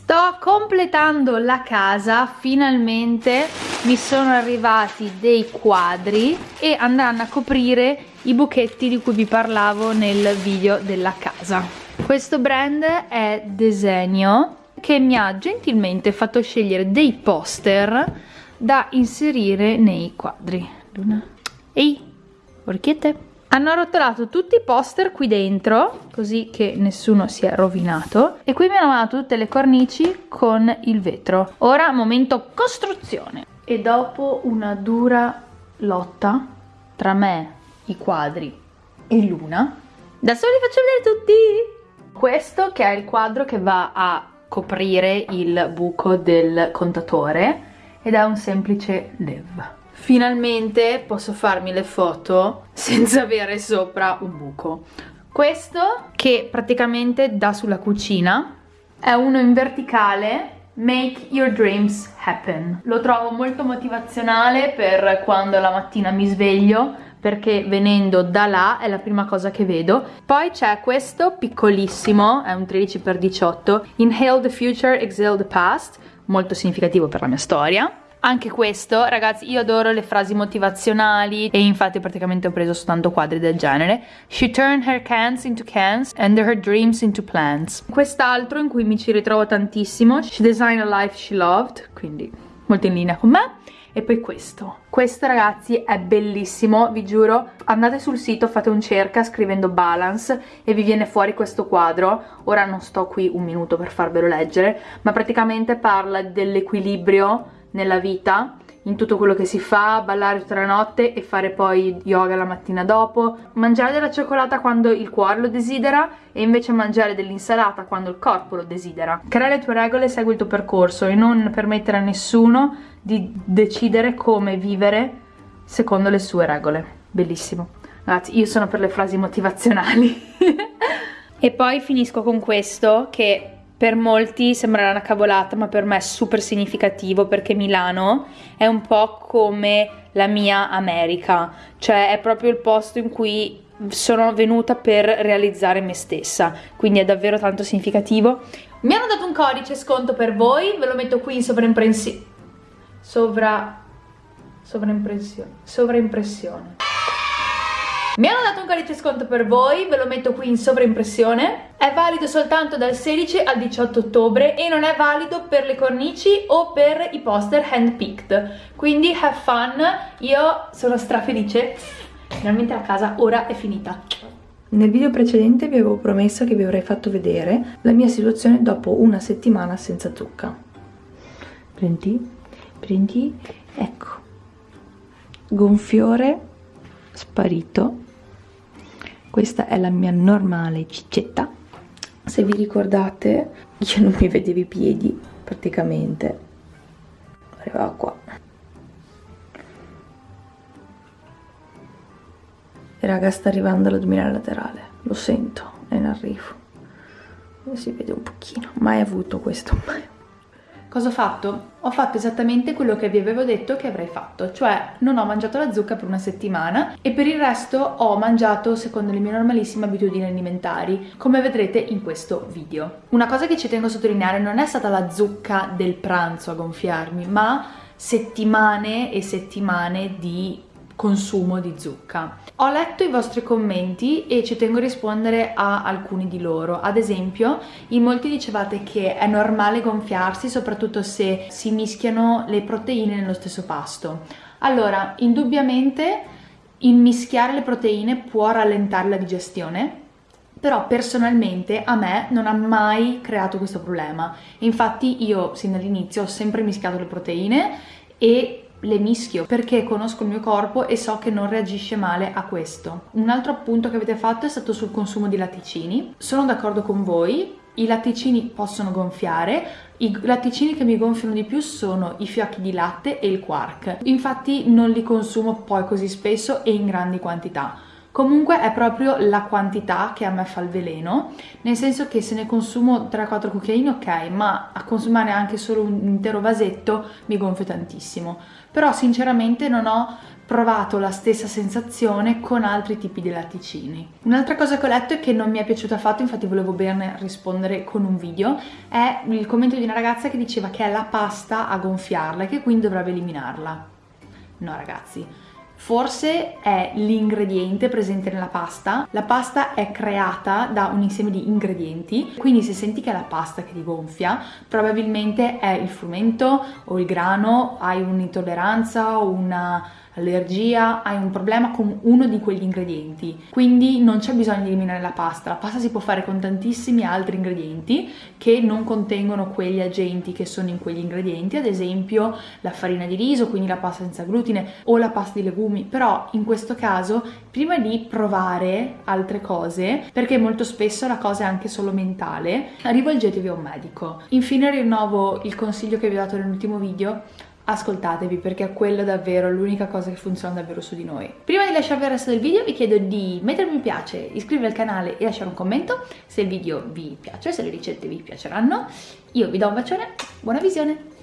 Sto completando la casa, finalmente mi sono arrivati dei quadri e andranno a coprire i buchetti di cui vi parlavo nel video della casa. Questo brand è Desenio che mi ha gentilmente fatto scegliere dei poster da inserire nei quadri. Luna. Ehi, orchiette! Hanno arrotolato tutti i poster qui dentro, così che nessuno si è rovinato. E qui mi hanno mandato tutte le cornici con il vetro. Ora, momento costruzione. E dopo una dura lotta tra me, i quadri e Luna, adesso vi faccio vedere tutti! Questo che è il quadro che va a coprire il buco del contatore ed è un semplice lev. Finalmente posso farmi le foto senza avere sopra un buco. Questo che praticamente dà sulla cucina è uno in verticale Make your dreams happen. Lo trovo molto motivazionale per quando la mattina mi sveglio perché venendo da là è la prima cosa che vedo. Poi c'è questo piccolissimo, è un 13x18, Inhale the future, exhale the past, molto significativo per la mia storia anche questo, ragazzi, io adoro le frasi motivazionali e infatti praticamente ho preso soltanto quadri del genere. She turned her cans into cans and her dreams into plans. Quest'altro in cui mi ci ritrovo tantissimo, She designed a life she loved, quindi molto in linea con me. E poi questo. Questo ragazzi è bellissimo, vi giuro. Andate sul sito, fate un cerca scrivendo balance e vi viene fuori questo quadro. Ora non sto qui un minuto per farvelo leggere, ma praticamente parla dell'equilibrio nella vita in tutto quello che si fa, ballare tutta la notte e fare poi yoga la mattina dopo, mangiare della cioccolata quando il cuore lo desidera e invece mangiare dell'insalata quando il corpo lo desidera. Crea le tue regole, segui il tuo percorso e non permettere a nessuno di decidere come vivere secondo le sue regole. Bellissimo. Ragazzi, io sono per le frasi motivazionali. e poi finisco con questo che per molti sembrerà una cavolata, ma per me è super significativo perché Milano è un po' come la mia America, cioè è proprio il posto in cui sono venuta per realizzare me stessa, quindi è davvero tanto significativo. Mi hanno dato un codice sconto per voi, ve lo metto qui in sovraimpressione. Sovra... sovraimpressione. Sovraimpressione. Mi hanno dato un codice sconto per voi, ve lo metto qui in sovraimpressione. È valido soltanto dal 16 al 18 ottobre e non è valido per le cornici o per i poster handpicked. Quindi have fun, io sono strafelice. Finalmente la casa ora è finita. Nel video precedente vi avevo promesso che vi avrei fatto vedere la mia situazione dopo una settimana senza zucca. Prendi, prendi, ecco, gonfiore sparito questa è la mia normale ciccetta se vi ricordate io non mi vedevo i piedi praticamente. Arrivava qua. E raga sta arrivando l'addominale laterale. Lo sento è in arrivo. Si vede un pochino. Mai avuto questo mai Cosa ho fatto? Ho fatto esattamente quello che vi avevo detto che avrei fatto, cioè non ho mangiato la zucca per una settimana e per il resto ho mangiato secondo le mie normalissime abitudini alimentari, come vedrete in questo video. Una cosa che ci tengo a sottolineare non è stata la zucca del pranzo a gonfiarmi, ma settimane e settimane di consumo di zucca. Ho letto i vostri commenti e ci tengo a rispondere a alcuni di loro. Ad esempio, in molti dicevate che è normale gonfiarsi, soprattutto se si mischiano le proteine nello stesso pasto. Allora, indubbiamente immischiare le proteine può rallentare la digestione, però personalmente a me non ha mai creato questo problema. Infatti io sin dall'inizio ho sempre mischiato le proteine e le mischio perché conosco il mio corpo e so che non reagisce male a questo. Un altro appunto che avete fatto è stato sul consumo di latticini. Sono d'accordo con voi, i latticini possono gonfiare, i latticini che mi gonfiano di più sono i fiocchi di latte e il quark. Infatti non li consumo poi così spesso e in grandi quantità Comunque è proprio la quantità che a me fa il veleno, nel senso che se ne consumo 3-4 cucchiaini ok, ma a consumare anche solo un intero vasetto mi gonfio tantissimo. Però sinceramente non ho provato la stessa sensazione con altri tipi di latticini. Un'altra cosa che ho letto e che non mi è piaciuta affatto, infatti volevo bene rispondere con un video, è il commento di una ragazza che diceva che è la pasta a gonfiarla e che quindi dovrebbe eliminarla. No ragazzi, Forse è l'ingrediente presente nella pasta. La pasta è creata da un insieme di ingredienti, quindi se senti che è la pasta che ti gonfia, probabilmente è il frumento o il grano, hai un'intolleranza o una allergia, hai un problema con uno di quegli ingredienti. Quindi non c'è bisogno di eliminare la pasta, la pasta si può fare con tantissimi altri ingredienti che non contengono quegli agenti che sono in quegli ingredienti, ad esempio la farina di riso, quindi la pasta senza glutine o la pasta di legumi, però in questo caso prima di provare altre cose, perché molto spesso la cosa è anche solo mentale, rivolgetevi a un medico. Infine rinnovo il consiglio che vi ho dato nell'ultimo video, ascoltatevi perché è quella davvero l'unica cosa che funziona davvero su di noi. Prima di lasciarvi il resto del video vi chiedo di mettere mi piace, iscrivervi al canale e lasciare un commento se il video vi piace, se le ricette vi piaceranno. Io vi do un bacione, buona visione!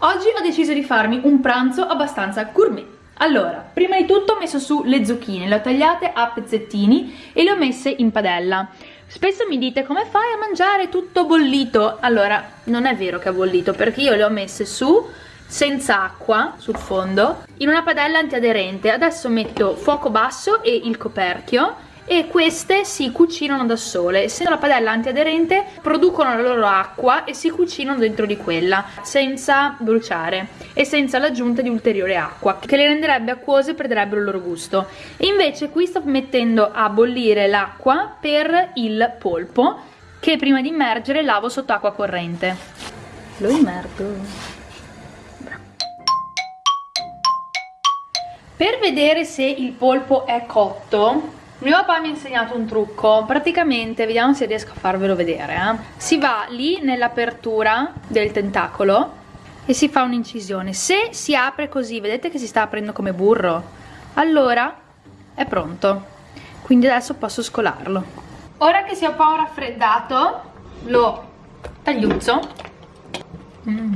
Oggi ho deciso di farmi un pranzo abbastanza gourmet allora, prima di tutto ho messo su le zucchine, le ho tagliate a pezzettini e le ho messe in padella. Spesso mi dite come fai a mangiare tutto bollito? Allora, non è vero che è bollito perché io le ho messe su senza acqua sul fondo in una padella antiaderente. Adesso metto fuoco basso e il coperchio e queste si cucinano da sole. Essendo la padella antiaderente producono la loro acqua e si cucinano dentro di quella senza bruciare e senza l'aggiunta di ulteriore acqua che le renderebbe acquose e perderebbero il loro gusto. E invece qui sto mettendo a bollire l'acqua per il polpo che prima di immergere lavo sotto acqua corrente. Lo immergo. Per vedere se il polpo è cotto mio papà mi ha insegnato un trucco, praticamente, vediamo se riesco a farvelo vedere, eh. si va lì nell'apertura del tentacolo e si fa un'incisione. Se si apre così, vedete che si sta aprendo come burro, allora è pronto. Quindi adesso posso scolarlo. Ora che si è un po' raffreddato, lo tagliuzzo. Mm.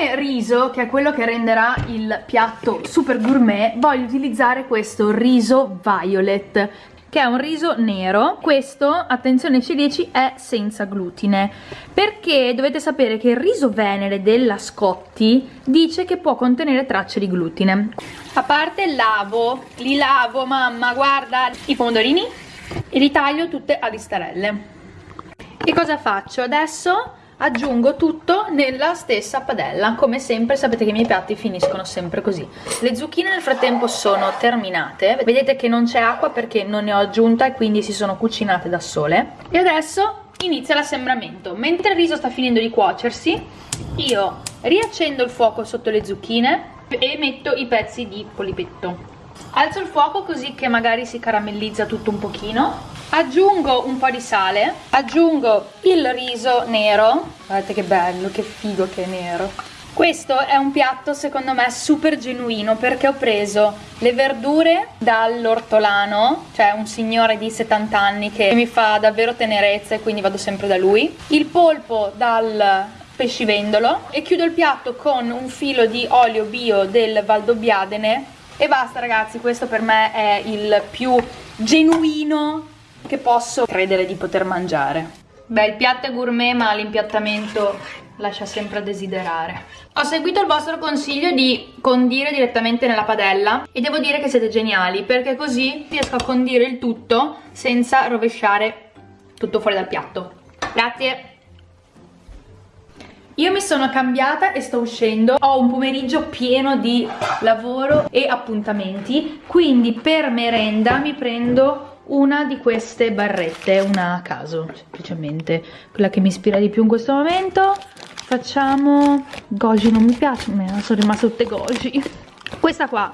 Come riso, che è quello che renderà il piatto super gourmet, voglio utilizzare questo riso violet che è un riso nero. Questo, attenzione C10, è senza glutine perché dovete sapere che il riso venere della Scotti dice che può contenere tracce di glutine. A parte lavo, li lavo mamma, guarda i pomodorini e li taglio tutte a listarelle e cosa faccio? adesso aggiungo tutto nella stessa padella. Come sempre sapete che i miei piatti finiscono sempre così. Le zucchine nel frattempo sono terminate. Vedete che non c'è acqua perché non ne ho aggiunta e quindi si sono cucinate da sole. E adesso inizia l'assembramento. Mentre il riso sta finendo di cuocersi io riaccendo il fuoco sotto le zucchine e metto i pezzi di polipetto. Alzo il fuoco così che magari si caramellizza tutto un pochino aggiungo un po' di sale. Aggiungo il riso nero. Guardate che bello che figo che è nero. Questo è un piatto secondo me super genuino perché ho preso le verdure dall'ortolano, cioè un signore di 70 anni che mi fa davvero tenerezza e quindi vado sempre da lui, il polpo dal pescivendolo e chiudo il piatto con un filo di olio bio del Valdobbiadene e basta ragazzi, questo per me è il più genuino che posso credere di poter mangiare. Beh, il piatto è gourmet ma l'impiattamento lascia sempre a desiderare. Ho seguito il vostro consiglio di condire direttamente nella padella e devo dire che siete geniali perché così riesco a condire il tutto senza rovesciare tutto fuori dal piatto. Grazie! Io mi sono cambiata e sto uscendo, ho un pomeriggio pieno di lavoro e appuntamenti, quindi per merenda mi prendo una di queste barrette, una a caso semplicemente, quella che mi ispira di più in questo momento. Facciamo goji, non mi piace, me sono rimaste tutte goji. Questa qua,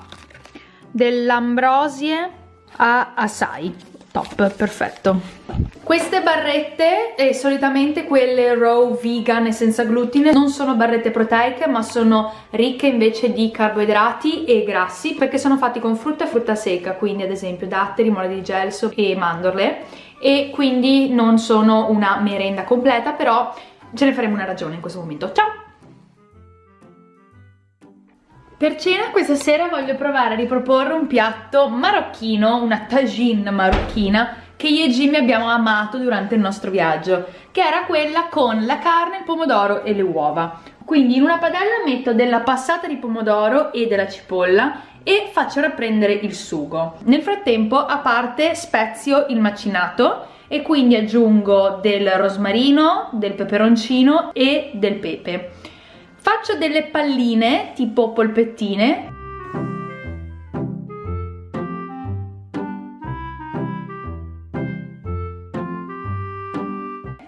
dell'ambrosie a assai. Top, perfetto. Queste barrette, e solitamente quelle raw vegan e senza glutine, non sono barrette proteiche ma sono ricche invece di carboidrati e grassi perché sono fatti con frutta e frutta secca, quindi ad esempio datteri, mole di gelso e mandorle e quindi non sono una merenda completa però ce ne faremo una ragione in questo momento. Ciao! Per cena questa sera voglio provare a riproporre un piatto marocchino, una tagine marocchina che io e Jimmy abbiamo amato durante il nostro viaggio che era quella con la carne, il pomodoro e le uova. Quindi in una padella metto della passata di pomodoro e della cipolla e faccio rapprendere il sugo. Nel frattempo a parte spezio il macinato e quindi aggiungo del rosmarino, del peperoncino e del pepe faccio delle palline tipo polpettine.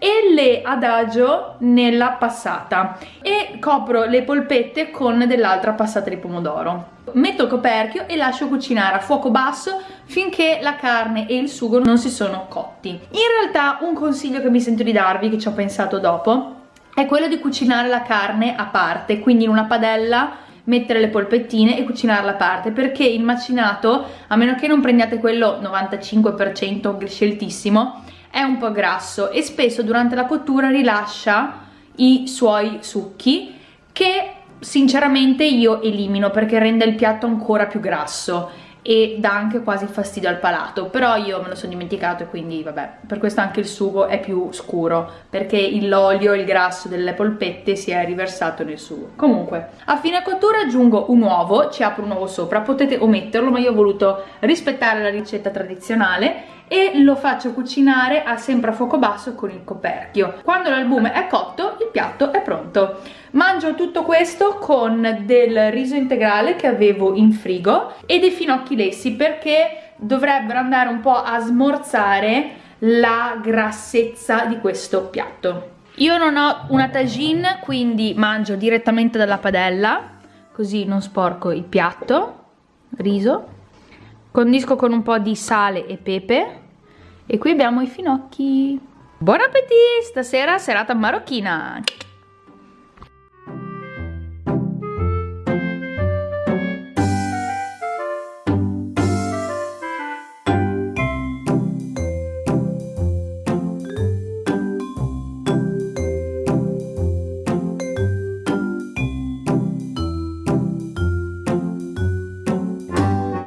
E le adagio nella passata. E copro le polpette con dell'altra passata di pomodoro. Metto il coperchio e lascio cucinare a fuoco basso finché la carne e il sugo non si sono cotti. In realtà un consiglio che mi sento di darvi che ci ho pensato dopo è quello di cucinare la carne a parte, quindi in una padella mettere le polpettine e cucinarla a parte perché il macinato, a meno che non prendiate quello 95% sceltissimo, è un po' grasso e spesso durante la cottura rilascia i suoi succhi che sinceramente io elimino perché rende il piatto ancora più grasso e dà anche quasi fastidio al palato però io me lo sono dimenticato e quindi vabbè per questo anche il sugo è più scuro perché l'olio il grasso delle polpette si è riversato nel sugo. Comunque a fine cottura aggiungo un uovo ci apro un uovo sopra potete ometterlo ma io ho voluto rispettare la ricetta tradizionale e lo faccio cucinare a sempre a fuoco basso con il coperchio. Quando l'albume è cotto il piatto è pronto. Mangio tutto questo con del riso integrale che avevo in frigo e dei finocchi lessi perché dovrebbero andare un po' a smorzare la grassezza di questo piatto. Io non ho una tagine quindi mangio direttamente dalla padella così non sporco il piatto, riso condisco con un po' di sale e pepe. E qui abbiamo i finocchi. Buon appetito! Stasera serata marocchina